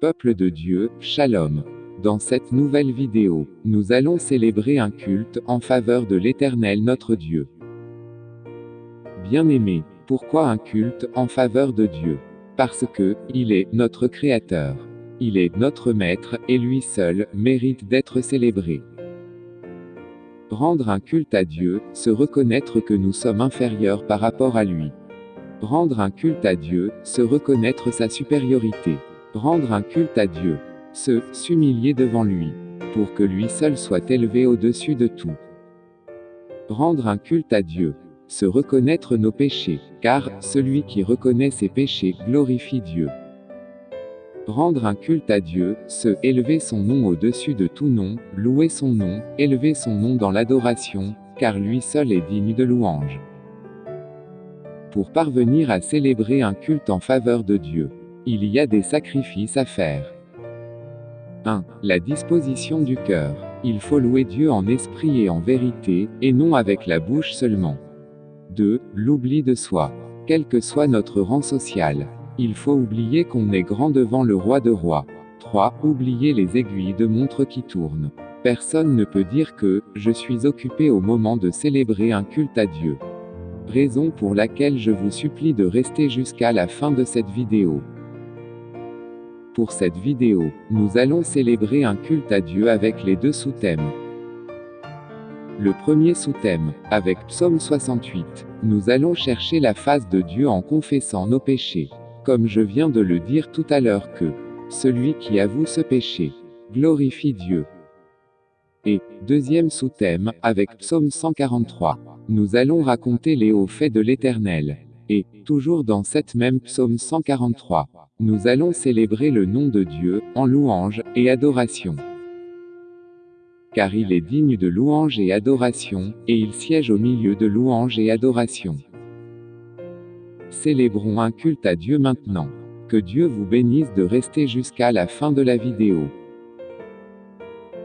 Peuple de Dieu, Shalom. Dans cette nouvelle vidéo, nous allons célébrer un culte en faveur de l'Éternel notre Dieu. Bien-aimé, pourquoi un culte en faveur de Dieu? Parce que, il est notre Créateur. Il est notre Maître, et lui seul mérite d'être célébré. Rendre un culte à Dieu, se reconnaître que nous sommes inférieurs par rapport à lui. Rendre un culte à Dieu, se reconnaître sa supériorité. Rendre un culte à Dieu. Se, s'humilier devant lui. Pour que lui seul soit élevé au-dessus de tout. Rendre un culte à Dieu. Se reconnaître nos péchés, car, celui qui reconnaît ses péchés, glorifie Dieu. Rendre un culte à Dieu, se, élever son nom au-dessus de tout nom, louer son nom, élever son nom dans l'adoration, car lui seul est digne de louange pour parvenir à célébrer un culte en faveur de Dieu. Il y a des sacrifices à faire. 1. La disposition du cœur. Il faut louer Dieu en esprit et en vérité, et non avec la bouche seulement. 2. L'oubli de soi. Quel que soit notre rang social. Il faut oublier qu'on est grand devant le roi de rois. 3. Oublier les aiguilles de montre qui tournent. Personne ne peut dire que, je suis occupé au moment de célébrer un culte à Dieu raison pour laquelle je vous supplie de rester jusqu'à la fin de cette vidéo. Pour cette vidéo, nous allons célébrer un culte à Dieu avec les deux sous-thèmes. Le premier sous-thème, avec Psaume 68, nous allons chercher la face de Dieu en confessant nos péchés. Comme je viens de le dire tout à l'heure que, celui qui avoue ce péché, glorifie Dieu. Et, deuxième sous-thème, avec Psaume 143. Nous allons raconter les hauts faits de l'Éternel. Et, toujours dans cette même psaume 143, nous allons célébrer le nom de Dieu, en louange, et adoration. Car il est digne de louange et adoration, et il siège au milieu de louange et adoration. Célébrons un culte à Dieu maintenant. Que Dieu vous bénisse de rester jusqu'à la fin de la vidéo.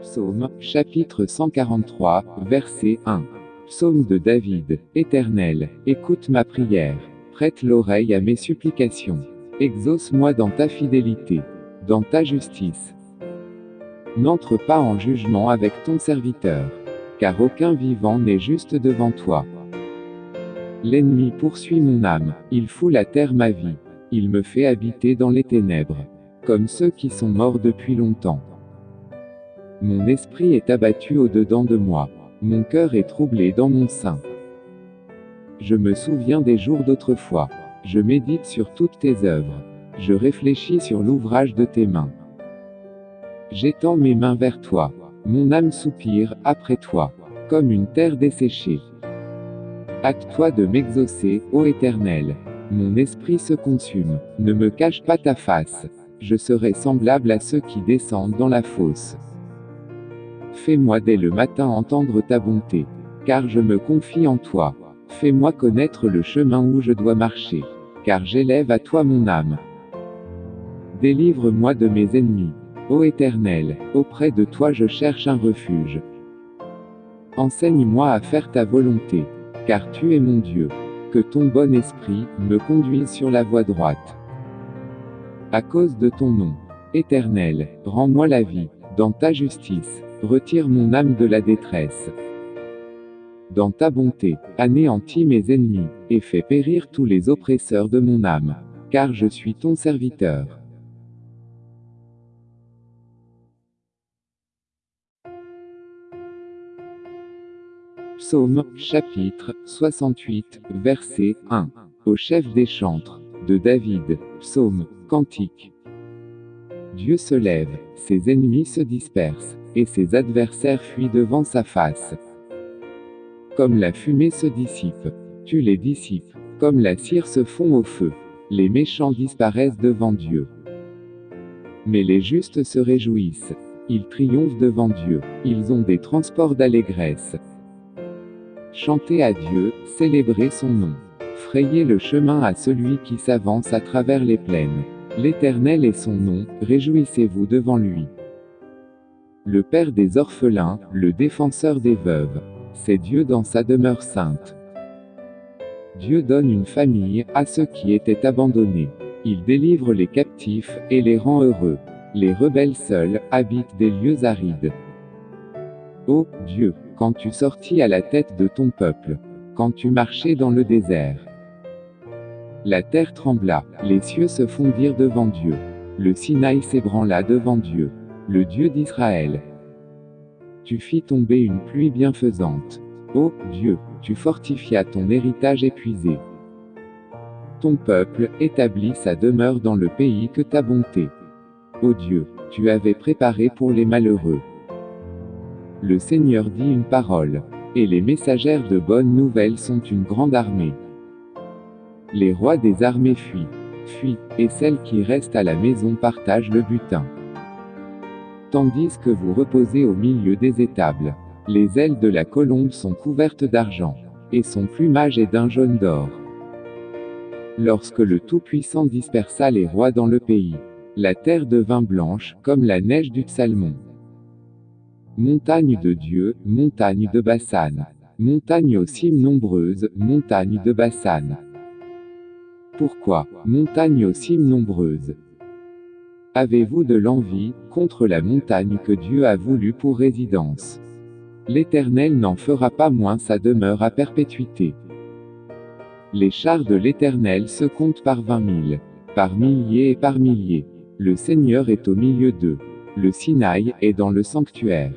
Psaume, chapitre 143, verset 1. Psaume de David, Éternel, écoute ma prière. Prête l'oreille à mes supplications. Exauce-moi dans ta fidélité, dans ta justice. N'entre pas en jugement avec ton serviteur, car aucun vivant n'est juste devant toi. L'ennemi poursuit mon âme, il fout la terre ma vie, il me fait habiter dans les ténèbres, comme ceux qui sont morts depuis longtemps. Mon esprit est abattu au-dedans de moi. Mon cœur est troublé dans mon sein. Je me souviens des jours d'autrefois. Je médite sur toutes tes œuvres. Je réfléchis sur l'ouvrage de tes mains. J'étends mes mains vers toi. Mon âme soupire, après toi, comme une terre desséchée. Acte-toi de m'exaucer, ô Éternel. Mon esprit se consume. Ne me cache pas ta face. Je serai semblable à ceux qui descendent dans la fosse. Fais-moi dès le matin entendre ta bonté. Car je me confie en toi. Fais-moi connaître le chemin où je dois marcher. Car j'élève à toi mon âme. Délivre-moi de mes ennemis. Ô Éternel, auprès de toi je cherche un refuge. Enseigne-moi à faire ta volonté. Car tu es mon Dieu. Que ton bon esprit me conduise sur la voie droite. À cause de ton nom. Éternel, rends-moi la vie, dans ta justice. Retire mon âme de la détresse. Dans ta bonté, anéantis mes ennemis, et fais périr tous les oppresseurs de mon âme. Car je suis ton serviteur. Psaume, chapitre 68, verset 1. Au chef des chantres, de David, psaume, cantique. Dieu se lève, ses ennemis se dispersent et ses adversaires fuient devant sa face. Comme la fumée se dissipe, tu les dissipes, comme la cire se fond au feu, les méchants disparaissent devant Dieu. Mais les justes se réjouissent, ils triomphent devant Dieu, ils ont des transports d'allégresse. Chantez à Dieu, célébrez son nom. Frayez le chemin à celui qui s'avance à travers les plaines. L'Éternel est son nom, réjouissez-vous devant lui. Le Père des orphelins, le défenseur des veuves. C'est Dieu dans sa demeure sainte. Dieu donne une famille à ceux qui étaient abandonnés. Il délivre les captifs et les rend heureux. Les rebelles seuls habitent des lieux arides. Ô Dieu, quand tu sortis à la tête de ton peuple, quand tu marchais dans le désert, la terre trembla, les cieux se fondirent devant Dieu. Le Sinaï s'ébranla devant Dieu, le Dieu d'Israël. Tu fis tomber une pluie bienfaisante. Ô Dieu, tu fortifias ton héritage épuisé. Ton peuple établit sa demeure dans le pays que ta bonté. Ô Dieu, tu avais préparé pour les malheureux. Le Seigneur dit une parole, et les messagères de bonnes nouvelles sont une grande armée. Les rois des armées fuient, fuient, et celles qui restent à la maison partagent le butin. Tandis que vous reposez au milieu des étables, les ailes de la colombe sont couvertes d'argent, et son plumage est d'un jaune d'or. Lorsque le Tout-Puissant dispersa les rois dans le pays, la terre devint blanche, comme la neige du Psalmon. Montagne de Dieu, montagne de Bassan. Montagne aux cimes nombreuses, montagne de Bassan. Pourquoi, montagne aux cimes nombreuses Avez-vous de l'envie, contre la montagne que Dieu a voulu pour résidence? L'Éternel n'en fera pas moins sa demeure à perpétuité. Les chars de l'Éternel se comptent par vingt mille, par milliers et par milliers. Le Seigneur est au milieu d'eux. Le Sinaï est dans le sanctuaire.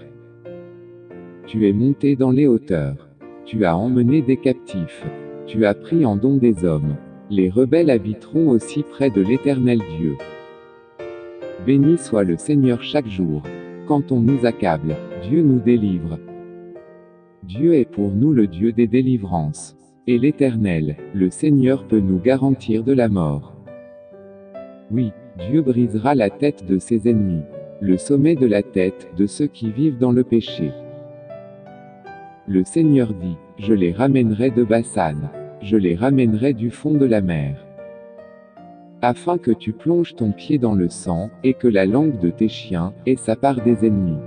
Tu es monté dans les hauteurs. Tu as emmené des captifs. Tu as pris en don des hommes. Les rebelles habiteront aussi près de l'Éternel Dieu. Béni soit le Seigneur chaque jour. Quand on nous accable, Dieu nous délivre. Dieu est pour nous le Dieu des délivrances. Et l'Éternel, le Seigneur peut nous garantir de la mort. Oui, Dieu brisera la tête de ses ennemis, le sommet de la tête de ceux qui vivent dans le péché. Le Seigneur dit, je les ramènerai de Bassan je les ramènerai du fond de la mer. Afin que tu plonges ton pied dans le sang, et que la langue de tes chiens ait sa part des ennemis.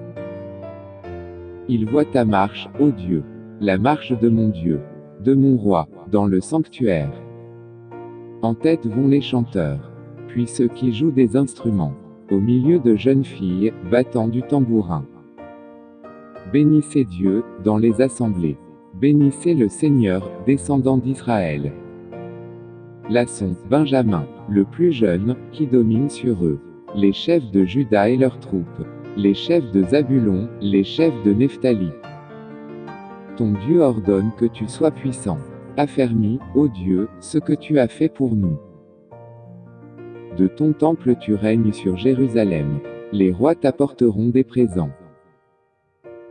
Il voit ta marche, ô Dieu, la marche de mon Dieu, de mon roi, dans le sanctuaire. En tête vont les chanteurs, puis ceux qui jouent des instruments, au milieu de jeunes filles, battant du tambourin. Bénissez Dieu, dans les assemblées. Bénissez le Seigneur, descendant d'Israël. Lasson, Benjamin, le plus jeune, qui domine sur eux. Les chefs de Juda et leurs troupes. Les chefs de Zabulon, les chefs de Nephtali. Ton Dieu ordonne que tu sois puissant. Affermis, ô Dieu, ce que tu as fait pour nous. De ton temple tu règnes sur Jérusalem. Les rois t'apporteront des présents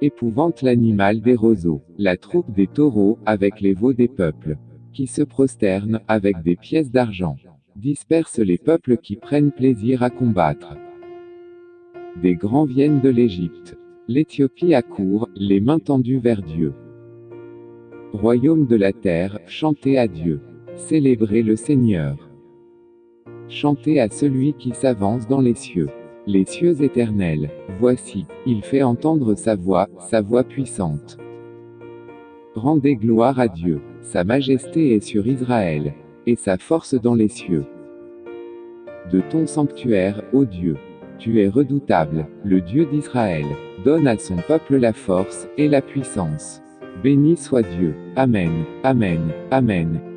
épouvante l'animal des roseaux, la troupe des taureaux, avec les veaux des peuples, qui se prosternent, avec des pièces d'argent, disperse les peuples qui prennent plaisir à combattre. Des grands viennent de l'Égypte. L'Éthiopie accourt, les mains tendues vers Dieu. Royaume de la terre, chantez à Dieu. Célébrez le Seigneur. Chantez à celui qui s'avance dans les cieux. Les cieux éternels, voici, il fait entendre sa voix, sa voix puissante. Rendez gloire à Dieu, sa majesté est sur Israël, et sa force dans les cieux. De ton sanctuaire, ô Dieu, tu es redoutable, le Dieu d'Israël, donne à son peuple la force et la puissance. Béni soit Dieu. Amen, Amen, Amen.